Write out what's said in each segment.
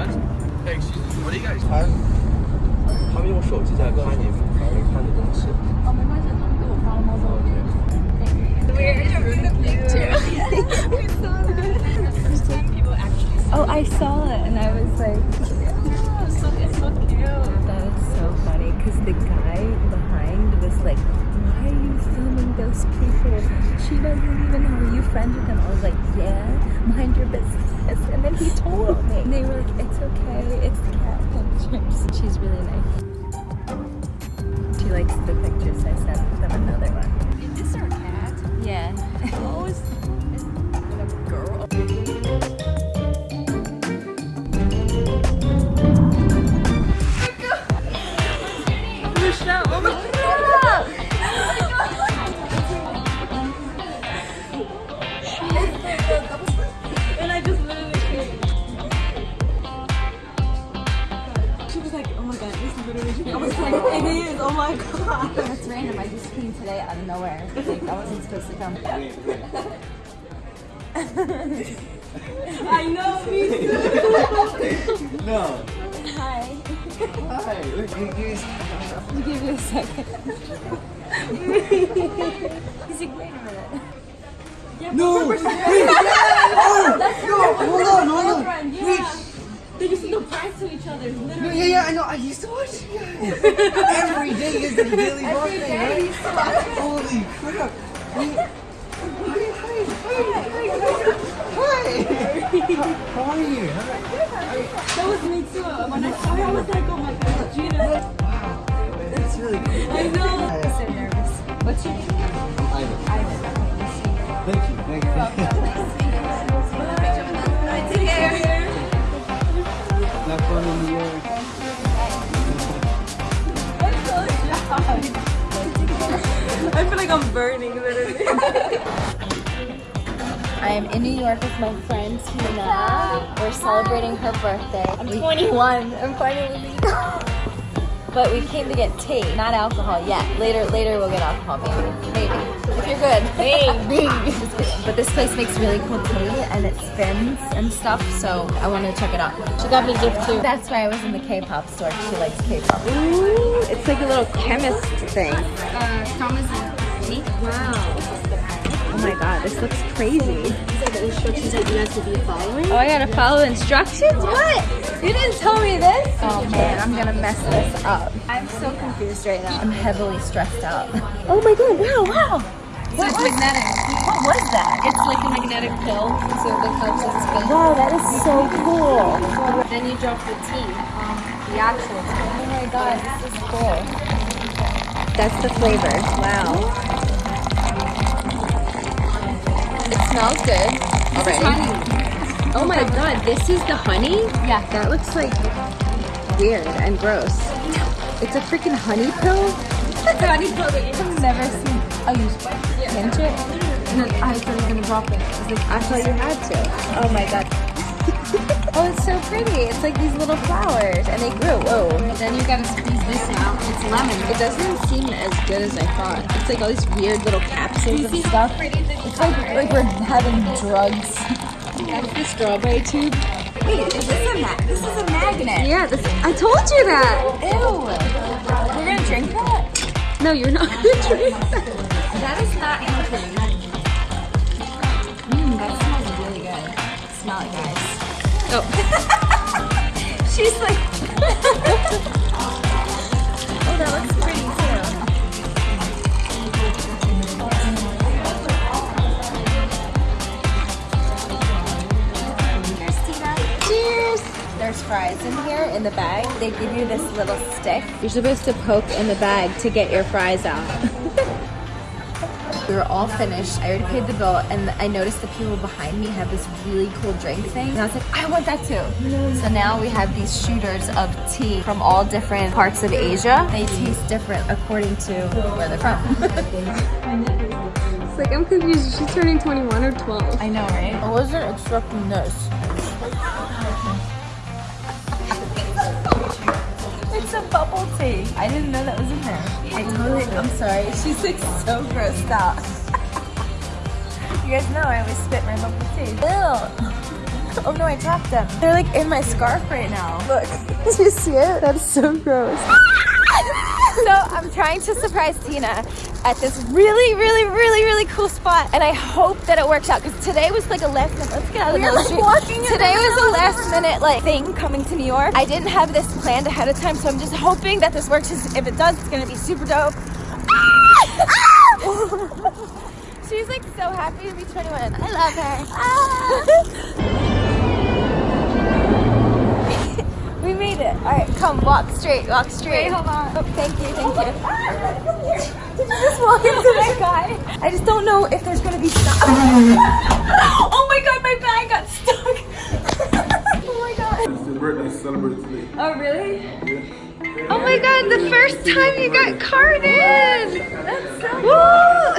That's, excuse me, what do you guys 他他们用手机在看你没看的东西。哦，没关系，他们给我发了猫猫的。Oh, I saw it and I was like, yeah, so, it's so cute. That is so funny because the guy behind was like, why are you filming those people? She doesn't even know. Are you friends with them? I was like, yeah, mind your business. Told me. They were like, it's okay. It's the cat pictures. She's really nice. That's random. I just came today out of nowhere. Like, I wasn't supposed to come. I know, me too. No. Hi. Hi. Look, you guys. I'll give you a second. He's like, wait a minute. No. Wait. Oh, no. Hold on. Hold on. Yeah. They just do pranks to each other. Literally. No, yeah, yeah, I know. I used to watch you guys. Every day is the daily birthday, day right? you used to watch it. Holy crap. Hi, hi, hi, hi, hi. How are you? That was me too. When I saw her, I was like, oh my god, Gina. I feel like I'm burning literally. I am in New York with my friend Tina. We're celebrating her birthday. I'm 21. I'm finally legal. But we came to get tea, not alcohol yet. Later, later we'll get alcohol, maybe. Maybe. If you're good. Just. But this place makes really cool tea and it spins and stuff, so I wanted to check it out. She got me a gift too. That's why I was in the K-pop store. She likes K-pop. Ooh, it's like a little chemist thing. Uh, Thomas. Wow. Oh my god, this looks crazy. The instructions that you have to be following. Oh, I gotta follow instructions? What? You didn't tell me this? Oh man, I'm gonna mess this up. I'm so confused right now. I'm heavily stressed out. Oh my god, wow, wow. What was magnetic? What was that? It's like a magnetic pill, so it helps it spin. Wow, that is so cool. Then you drop the tea, um, the actual tea. Oh my god, this is cool. That's the flavor. Wow. It smells good. Already. Honey. Oh my god, this is the honey? Yeah. That looks like weird and gross. It's a freaking honey pill? It's a honey pill that you I've never seen. You pinch it? And then I thought you were gonna drop it. It's like, I thought you had to. Oh my god. oh, it's so pretty. It's like these little flowers, and they grew. Whoa. then you gotta squeeze this out. It's lemon. It doesn't seem as good as I thought. It's like all these weird little capsules of stuff. It's like like we're having drugs. That's the strawberry tube. Wait, is this a ma- This is a magnet. Yeah, this, I told you that. Ew. We're gonna drink that. No, you're not gonna drink that. Mmm, that smells really good. Smell it, guys. Oh. She's like. oh, that looks pretty too. Cheers, Tina. Cheers. There's fries in here in the bag. They give you this little stick. You're supposed to poke in the bag to get your fries out. We were all finished. I already paid the bill, and I noticed the people behind me had this really cool drink thing. And I was like, I want that too. So now we have these shooters of tea from all different parts of Asia. They taste different according to where they're from. It's like, I'm confused. She's turning 21 or 12. I know, right? I wasn't expecting this. Tea. I didn't know that was in there. I totally, I'm sorry. She's like so grossed out. you guys know I always spit my bubble tea. Ew. Oh no, I dropped them. They're like in my scarf right now. Look. Do you see it? That's so gross. so I'm trying to surprise Tina at this really, really, really, really cool spot, and I hope that it works out. Because today was like a last minute. Let's get out of the like, street. walking Today was a last minute like thing coming to New York. I didn't have this planned ahead of time, so I'm just hoping that this works. If it does, it's gonna be super dope. Ah! Ah! She's like so happy to be 21. I love her. Come walk straight. Walk straight. Wait, hold on. Oh, thank you. Thank you. Did you just walk into that guy? I just don't know if there's gonna be stuff. oh my god, my bag got stuck. oh my god. It's his birthday, celebrate today. Oh, really? Oh my god, the first time you got carded. That's so Woo!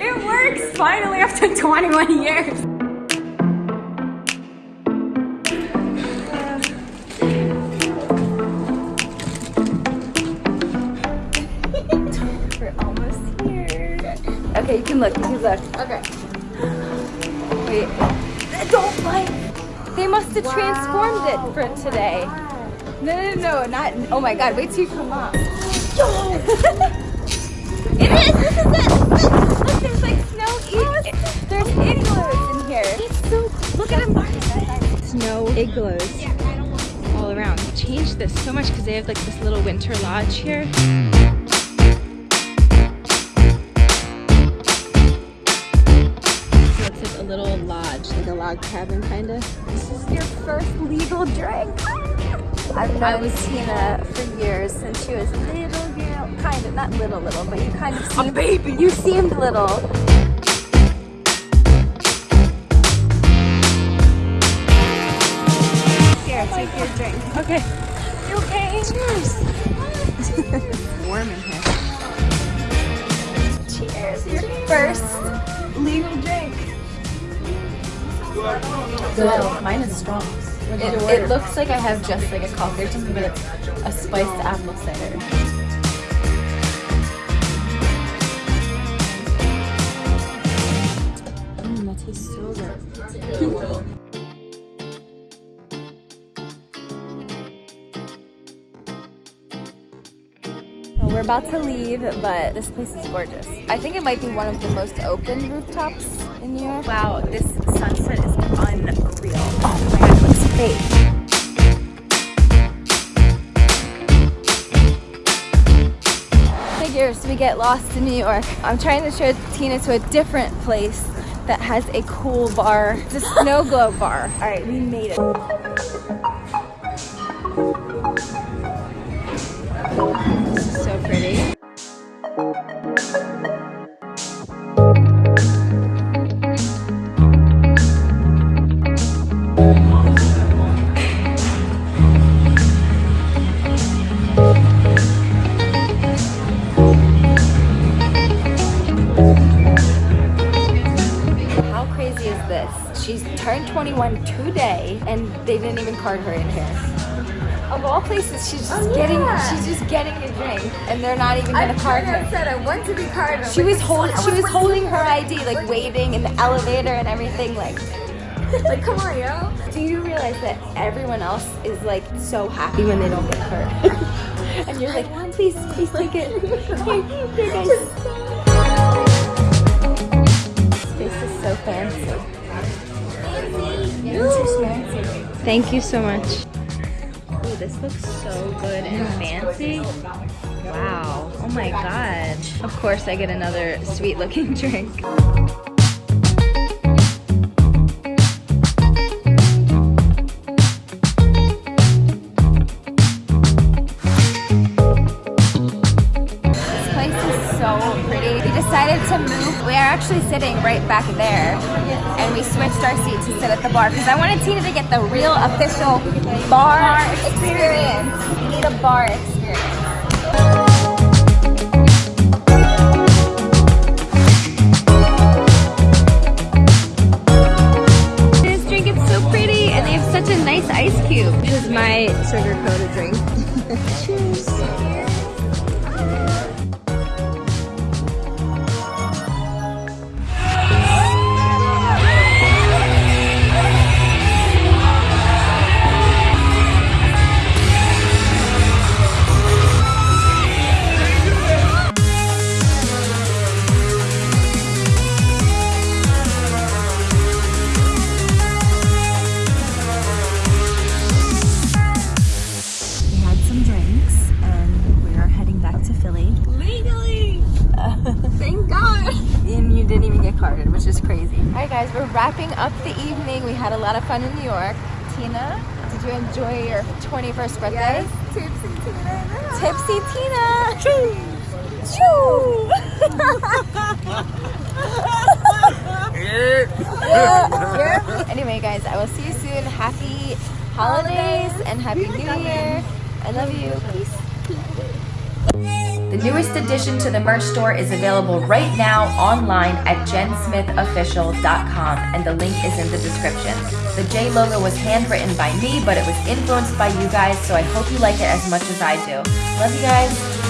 It works finally after 21 years. Can look. You look. Okay. Wait. Don't bite. They must have transformed it for today. No, no, no, not. Oh my god, wait till you come up. Yo! it is! This is it! Look, look there's like snow. e- there's igloos in here. It's so. Look at them. Snow igloos all around. They changed this so much because they have like this little winter lodge here. Little lodge, like a log cabin kind of. This is your first legal drink. I've known was, Tina for years since she was a little girl. Kind of, not little, little, but you kind of seemed. baby! You seemed little. Here, take your drink. Okay. You okay? Cheers. Warm in here. Cheers, your first legal drink. Good. Mine is strong. It, it looks like I have just like a coffee or something, but it's a spiced apple cider. Mm, that tastes so good. about to leave, but this place is gorgeous. I think it might be one of the most open rooftops in New York. Wow, this sunset is unreal. Oh my god, it looks fake. Figures we get lost in New York. I'm trying to show Tina to a different place that has a cool bar. It's a snow globe bar. All right, we made it. Is so pretty. How crazy is this? She's turned 21 today and they didn't even card her in here. Of all places, she's just Oh, getting yeah. she's just getting a drink and they're not even gonna card her. said I want to be carded. She was holding she was holding her ID, like waiting in the elevator and everything, like like, come on, yo. do you realize that everyone else is like so happy when they don't get hurt, and you're like, please, please take it. Here, here, guys. This is so fancy. Thank you so much. This looks so good and fancy. Wow. Oh my god. Of course I get another sweet looking drink. This place is so pretty. We decided to move. We are actually sitting right back there. And we switched our seat to sit at the bar because I wanted Tina to get the real official bar, experience. We need a bar experience. This drink is so pretty and they have such a nice ice cube. This is my sugar coated drink. Cheers. Fun in New York. Tina, did you enjoy your 21st birthday? Yes, tipsy Tina. Tipsy Tina. Choo. yeah. Anyway, guys, I will see you soon. Happy holidays and happy New Year. I love you. Peace. The newest addition to the merch store is available right now online at jensmithofficial.com and the link is in the description. The J logo was handwritten by me, but it was influenced by you guys, so I hope you like it as much as I do. Love you guys.